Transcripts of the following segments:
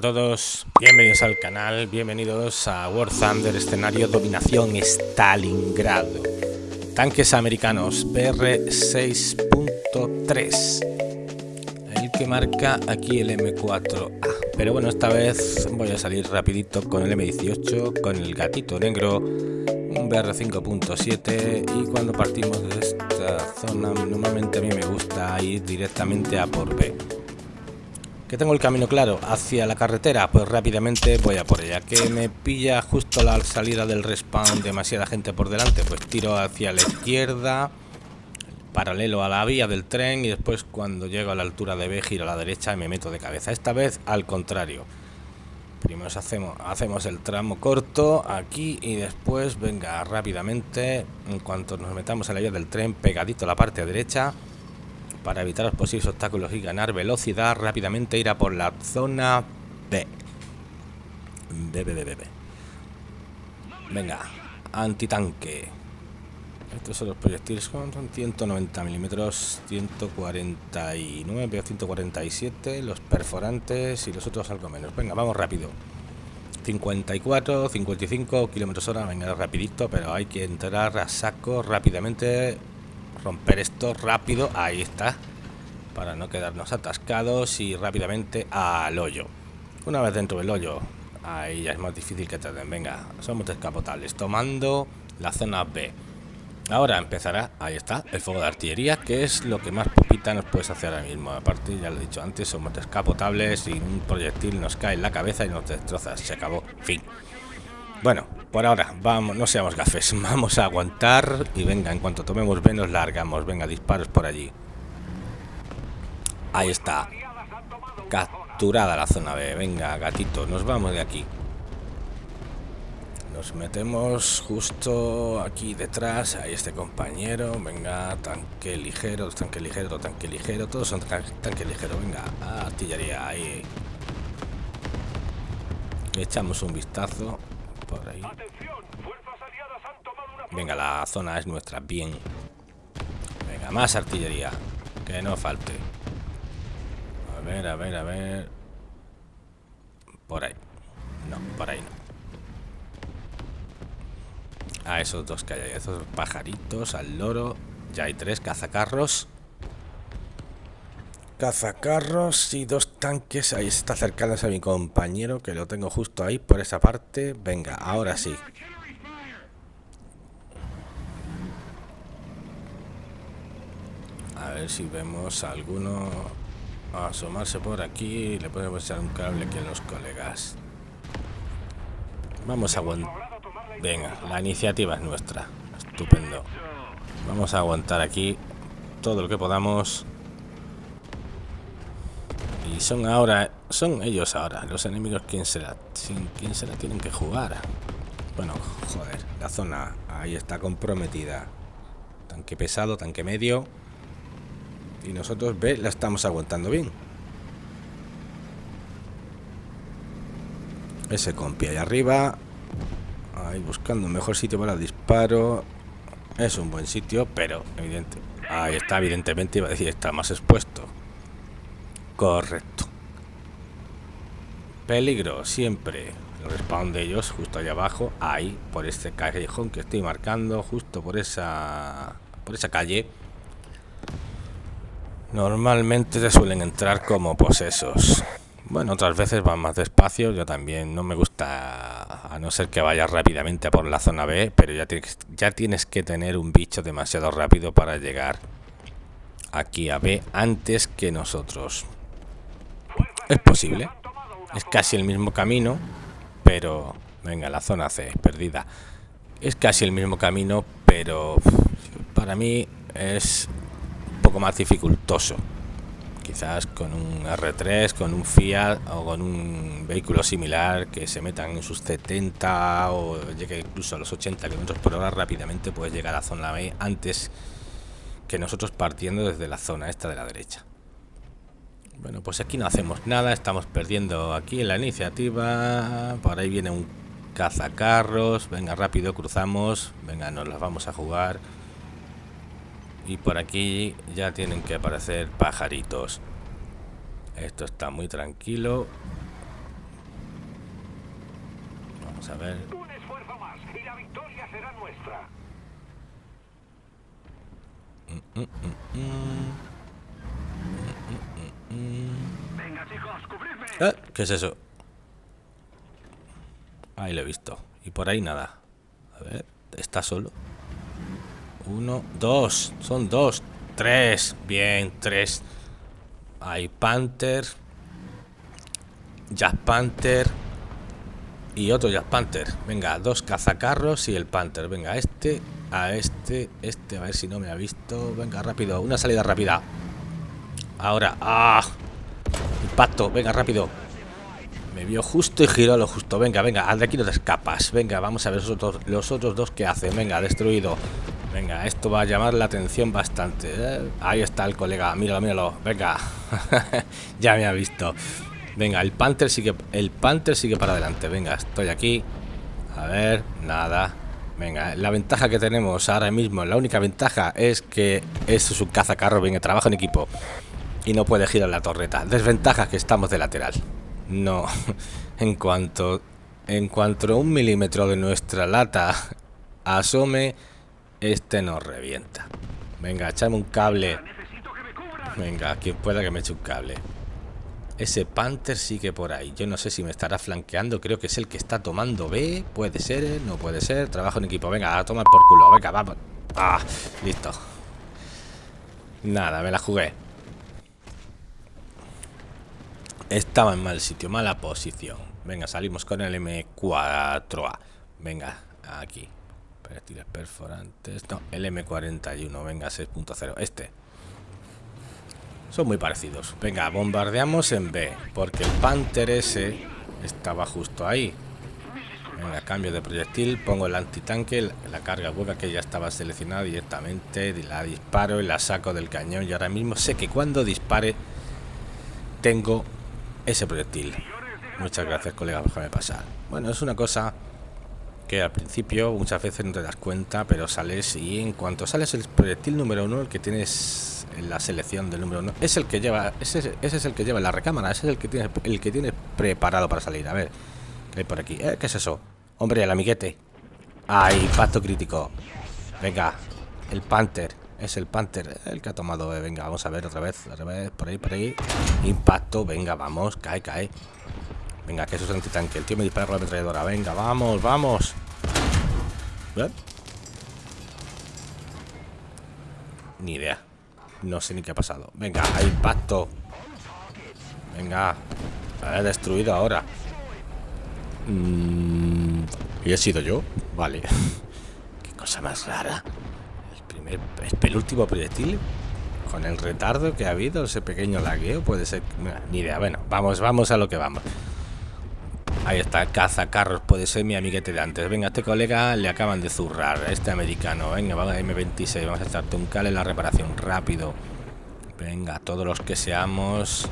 a todos, bienvenidos al canal, bienvenidos a War Thunder, escenario dominación Stalingrado. Tanques americanos BR-6.3. El que marca aquí el M4A. Pero bueno, esta vez voy a salir rapidito con el M18, con el gatito negro, un BR-5.7 y cuando partimos de esta zona, normalmente a mí me gusta ir directamente a por B que tengo el camino claro hacia la carretera, pues rápidamente voy a por ella. Que me pilla justo la salida del respawn, demasiada gente por delante, pues tiro hacia la izquierda, paralelo a la vía del tren y después cuando llego a la altura de B giro a la derecha y me meto de cabeza. Esta vez al contrario. Primero hacemos, el tramo corto aquí y después, venga, rápidamente, en cuanto nos metamos a la vía del tren, pegadito a la parte derecha, para evitar los posibles obstáculos y ganar velocidad, rápidamente ir a por la zona B. B, B, B, B. Venga, antitanque. Estos son los proyectiles, son 190 milímetros, 149 o 147, los perforantes y los otros algo menos. Venga, vamos rápido. 54, 55 kilómetros hora, venga rapidito, pero hay que entrar a saco rápidamente romper esto rápido, ahí está, para no quedarnos atascados y rápidamente al hoyo. Una vez dentro del hoyo, ahí ya es más difícil que te den. Venga, somos descapotables, tomando la zona B. Ahora empezará, ahí está, el fuego de artillería, que es lo que más popita nos puedes hacer ahora mismo. Aparte, ya lo he dicho antes, somos descapotables y un proyectil nos cae en la cabeza y nos destroza. Se acabó, fin. Bueno, por ahora, vamos, no seamos gafes, vamos a aguantar y venga, en cuanto tomemos B nos largamos, venga, disparos por allí. Ahí está. Capturada la zona B, venga, gatito, nos vamos de aquí. Nos metemos justo aquí detrás, ahí este compañero, venga, tanque ligero, tanque ligero, tanque ligero, todos son tanque ligero, venga, artillería, ahí. Echamos un vistazo por ahí. Venga, la zona es nuestra, bien. Venga, más artillería. Que no falte. A ver, a ver, a ver. Por ahí. No, por ahí no. A esos dos que hay ahí, esos pajaritos, al loro. Ya hay tres cazacarros. Cazacarros y dos tanques. Ahí está acercándose a mi compañero, que lo tengo justo ahí por esa parte. Venga, ahora sí. A ver si vemos a alguno asomarse por aquí. Le podemos echar un cable que los colegas. Vamos a aguantar. Venga, la iniciativa es nuestra. Estupendo. Vamos a aguantar aquí todo lo que podamos son ahora, son ellos ahora, los enemigos, ¿quién será? ¿Quién será? Tienen que jugar. Bueno, joder, la zona ahí está comprometida. Tanque pesado, tanque medio. Y nosotros, ve, la estamos aguantando bien. Ese compi ahí arriba. Ahí buscando un mejor sitio para el disparo. Es un buen sitio, pero evidente. Ahí está, evidentemente, iba a decir, está más expuesto. Correcto. Peligro, siempre. Respawn de ellos justo allá abajo, ahí, por este callejón que estoy marcando, justo por esa, por esa calle. Normalmente se suelen entrar como posesos. Bueno, otras veces van más despacio. Yo también no me gusta, a no ser que vaya rápidamente por la zona B, pero ya tienes, ya tienes que tener un bicho demasiado rápido para llegar aquí a B antes que nosotros. Es posible. Es casi el mismo camino, pero... Venga, la zona C, perdida. Es casi el mismo camino, pero para mí es un poco más dificultoso. Quizás con un R3, con un Fiat o con un vehículo similar que se metan en sus 70 o llegue incluso a los 80 km por hora rápidamente puedes llegar a la zona B antes que nosotros partiendo desde la zona esta de la derecha. Bueno, pues aquí no hacemos nada, estamos perdiendo aquí en la iniciativa. Por ahí viene un cazacarros. Venga, rápido, cruzamos. Venga, nos las vamos a jugar. Y por aquí ya tienen que aparecer pajaritos. Esto está muy tranquilo. Vamos a ver. Un esfuerzo más y la victoria será nuestra. Mm, mm, mm. Eh, ¿Qué es eso? Ahí lo he visto. Y por ahí nada. A ver, está solo. Uno, dos. Son dos. Tres. Bien, tres. Hay Panther. Jack Panther. Y otro Jack Panther. Venga, dos cazacarros y el Panther. Venga, este, a este, este, a ver si no me ha visto. Venga, rápido. Una salida rápida. Ahora. ¡Ah! Impacto. Venga, rápido. Me vio justo y giró lo justo. Venga, venga, de aquí no te escapas. Venga, vamos a ver los otros, los otros dos que hacen. Venga, destruido. Venga, esto va a llamar la atención bastante. ¿eh? Ahí está el colega. Míralo, míralo. Venga. ya me ha visto. Venga, el Panther sigue. El Panther sigue para adelante. Venga, estoy aquí. A ver, nada. Venga, la ventaja que tenemos ahora mismo, la única ventaja es que es un cazacarro, venga, trabaja en equipo y no puede girar la torreta. Desventaja que estamos de lateral. No, en cuanto en cuanto un milímetro de nuestra lata asome, este nos revienta. Venga, echame un cable. Venga, quien pueda que me eche un cable. Ese Panther sigue por ahí. Yo no sé si me estará flanqueando. Creo que es el que está tomando B. Puede ser, no puede ser. Trabajo en equipo. Venga, a tomar por culo. Venga, vamos. Ah, listo. Nada, me la jugué. Estaba en mal sitio, mala posición. Venga, salimos con el M4A. Venga, aquí. Proyectiles perforantes. No, el M41. Venga, 6.0. Este. Son muy parecidos. Venga, bombardeamos en B. Porque el Panther ese estaba justo ahí. Venga, cambio de proyectil. Pongo el antitanque. La carga hueca que ya estaba seleccionada directamente. La disparo y la saco del cañón. Y ahora mismo sé que cuando dispare tengo ese proyectil. Muchas gracias, colega, déjame pasar. Bueno, es una cosa que al principio muchas veces no te das cuenta, pero sales y en cuanto sales el proyectil número uno, el que tienes en la selección del número uno, es el que lleva, ese, ese es el que lleva la recámara, ese es el que tienes, el que tienes preparado para salir. A ver, ¿qué hay por aquí? ¿Eh? ¿Qué es eso? Hombre, el amiguete. ¡Ay, impacto crítico! Venga, el Panther. Es el Panther el que ha tomado. eh, Venga, vamos a ver otra vez. Otra vez, por ahí, por ahí. Impacto, venga, vamos. Cae, cae. Venga, que eso es antitanque. El tío me dispara con la ametralladora. Venga, vamos, vamos. ¿Eh? Ni idea. No sé ni qué ha pasado. Venga, impacto. Venga. He destruido ahora. Mm, ¿Y he sido yo? Vale. Qué cosa más rara. Primer, penúltimo proyectil. Con el retardo que ha habido, ese pequeño lagueo, puede ser. Ni idea. Bueno, vamos, vamos a lo que vamos. Ahí está, cazacarros, puede ser mi amiguete de antes. Venga, este colega le acaban de zurrar, este americano. Venga, va a M26, vamos a echarte un en la reparación, rápido. Venga, todos los que seamos.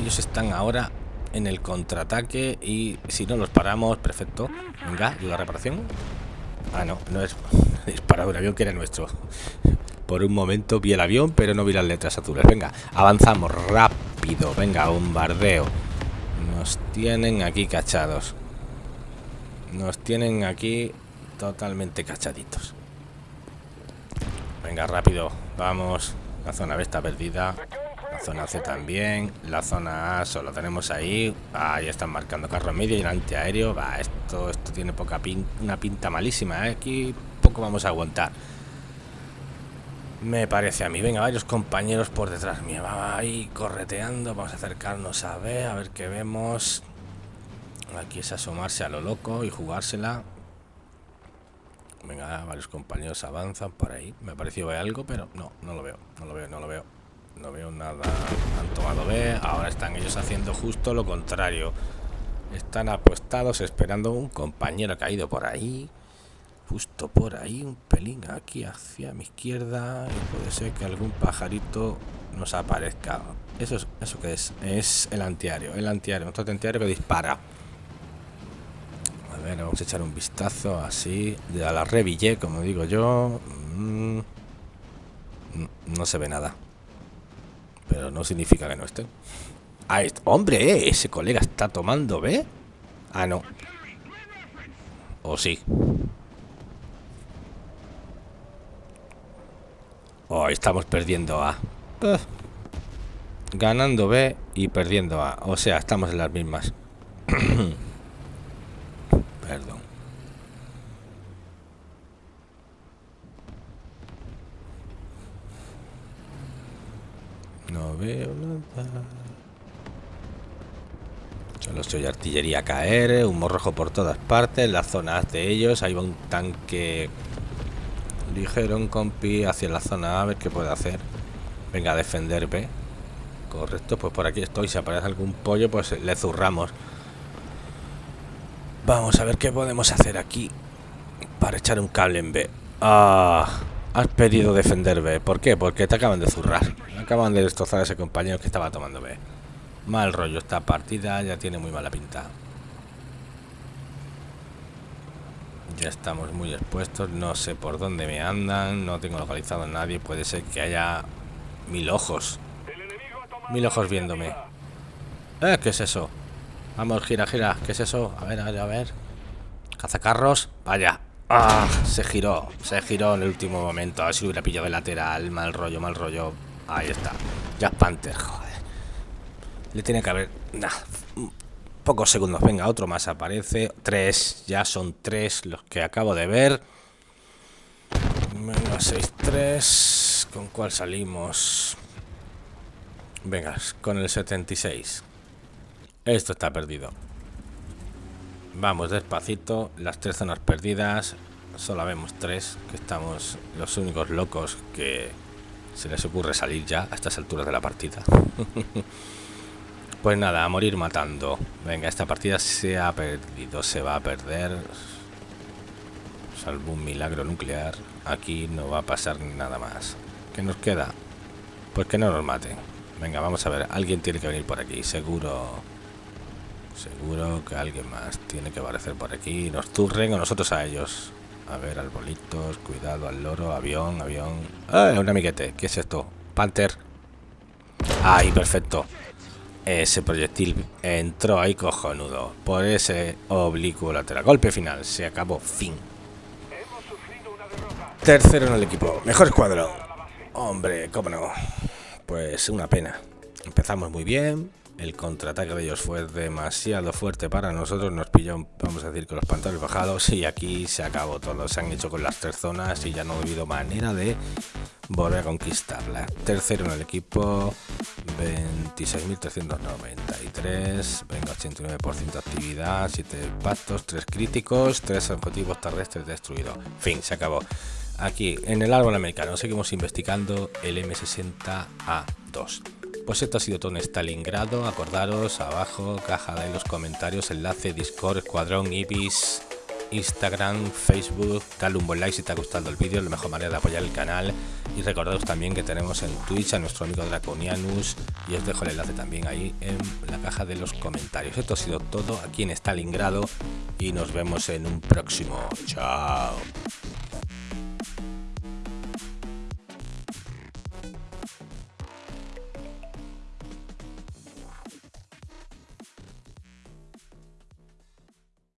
Ellos están ahora en el contraataque y si no los paramos, perfecto. Venga, ayuda reparación. Ah, no, no es disparado un avión que era nuestro. Por un momento vi el avión, pero no vi las letras azules. Venga, avanzamos rápido. Venga, bombardeo. Nos tienen aquí cachados. Nos tienen aquí totalmente cachaditos. Venga, rápido. Vamos. La zona B está perdida. Zona C también. La zona A solo tenemos ahí. Ahí están marcando carro medio y el antiaéreo. Va, esto, esto tiene poca pin una pinta malísima. ¿eh? Aquí poco vamos a aguantar. Me parece a mí. Venga, varios compañeros por detrás mío. Va ahí correteando. Vamos a acercarnos a ver, a ver qué vemos. Aquí es asomarse a lo loco y jugársela. Venga, varios compañeros avanzan por ahí. Me pareció ver algo, pero no, no lo veo. No lo veo, no lo veo. No veo nada. Han tomado B. Ahora están ellos haciendo justo lo contrario. Están apostados esperando un compañero caído por ahí. Justo por ahí, un pelín aquí hacia mi izquierda. Y puede ser que algún pajarito nos aparezca. ¿Eso es eso qué es? Es el antiaéreo. El antiaéreo. Nuestro antiaéreo que dispara. A ver, vamos a echar un vistazo así. De a la revillé, como digo yo. Mm, no se ve nada. Pero no significa que no esté. Ahí está. ¡Hombre! Ese colega está tomando B. Ah, no. O sí. Oh, estamos perdiendo A. Uh. Ganando B y perdiendo A. O sea, estamos en las mismas. Perdón. No veo nada. Estoy artillería caer, humo rojo por todas partes, las zonas de ellos, ahí va un tanque ligero, un compi hacia la zona A, a ver qué puede hacer. Venga, a defender B. Correcto, pues por aquí estoy, si aparece algún pollo, pues le zurramos. Vamos a ver qué podemos hacer aquí para echar un cable en B. Ah, has pedido defender B. ¿Por qué? Porque te acaban de zurrar. Acaban de destrozar a ese compañero que estaba tomando B. Mal rollo esta partida, ya tiene muy mala pinta. Ya estamos muy expuestos, no sé por dónde me andan, no tengo localizado a nadie, puede ser que haya mil ojos. Mil ojos viéndome. ¿Eh? ¿Qué es eso? Vamos, gira, gira. ¿Qué es eso? A ver, a ver, a ver. Cazacarros. Vaya. ¡Ah! Se giró. Se giró en el último momento. A ver si hubiera pillado de lateral. Mal rollo, mal rollo. Ahí está. Jack Panther, joder. Le tiene que haber... Nah, pocos segundos. Venga, otro más aparece. Tres. Ya son tres los que acabo de ver. Venga, 6-3. ¿Con cuál salimos? Venga, con el 76. Esto está perdido. Vamos despacito. Las tres zonas perdidas. Solo vemos tres. Que estamos los únicos locos que se les ocurre salir ya a estas alturas de la partida. Pues nada, a morir matando. Venga, esta partida se ha perdido, se va a perder. Salvo un milagro nuclear. Aquí no va a pasar nada más. ¿Qué nos queda? Pues que no nos maten. Venga, vamos a ver. Alguien tiene que venir por aquí. Seguro... Seguro que alguien más tiene que aparecer por aquí. Nos turren o nosotros a ellos. A ver, arbolitos. Cuidado al loro. Avión, avión. ¡Ah! Un amiguete. ¿Qué es esto? Panther. ¡Ay, perfecto! Ese proyectil entró ahí cojonudo. Por ese oblicuo lateral. Golpe final. Se acabó. Fin. Tercero en el equipo. Mejor escuadrón. Hombre, cómo no. Pues una pena. Empezamos muy bien. El contraataque de ellos fue demasiado fuerte para nosotros. Nos pilló, vamos a decir, con los pantalones bajados. Y aquí se acabó todo. Se han hecho con las tres zonas y ya no ha habido manera de volver a conquistarla. Tercero en el equipo, 26.393. Venga, 89% de actividad, 7 pactos, 3 críticos, 3 objetivos terrestres destruidos. Fin, se acabó. Aquí, en el árbol americano, seguimos investigando el M60A2. Pues esto ha sido todo en Stalingrado. Acordaros, abajo, caja de los comentarios, enlace, Discord, Escuadrón, Ibis, Instagram, Facebook. Dale un buen like si te ha gustado el vídeo, la mejor manera de apoyar el canal. Y recordaros también que tenemos en Twitch a nuestro amigo Draconianus. Y os dejo el enlace también ahí en la caja de los comentarios. Esto ha sido todo aquí en Stalingrado. Y nos vemos en un próximo. Chao.